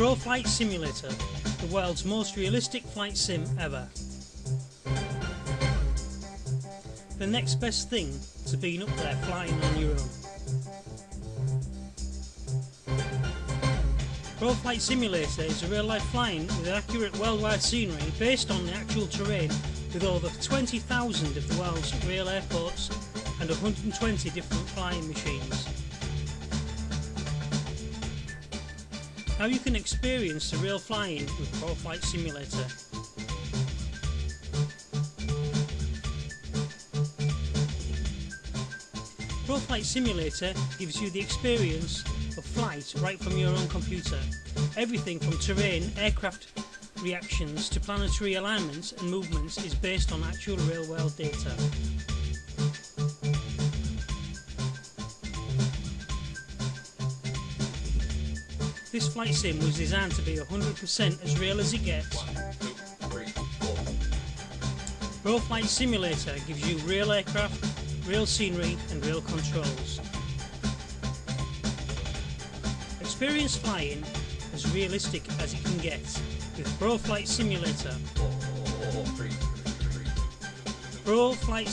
Pro Flight Simulator, the world's most realistic flight sim ever. The next best thing to being up there flying on your own. Pro Flight Simulator is a real life flying with accurate worldwide scenery based on the actual terrain with over 20,000 of the world's real airports and 120 different flying machines. Now you can experience the real flying with Pro Flight Simulator. Pro Flight Simulator gives you the experience of flight right from your own computer. Everything from terrain, aircraft reactions to planetary alignments and movements is based on actual real world data. This flight sim was designed to be 100% as real as it gets. Pro Flight Simulator gives you real aircraft, real scenery and real controls. Experience flying as realistic as it can get with Pro Flight Simulator. Pro Flight